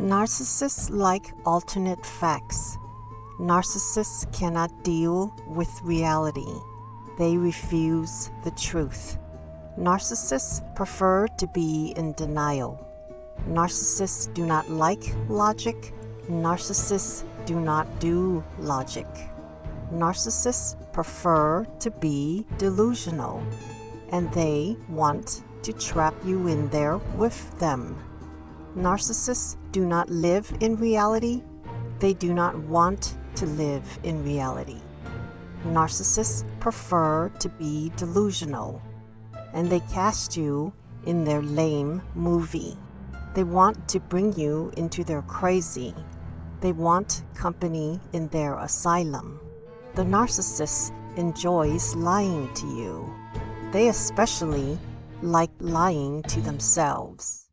Narcissists like alternate facts. Narcissists cannot deal with reality. They refuse the truth. Narcissists prefer to be in denial. Narcissists do not like logic. Narcissists do not do logic. Narcissists prefer to be delusional and they want to trap you in there with them. Narcissists do not live in reality. They do not want to live in reality. Narcissists prefer to be delusional, and they cast you in their lame movie. They want to bring you into their crazy. They want company in their asylum. The narcissist enjoys lying to you. They especially like lying to themselves.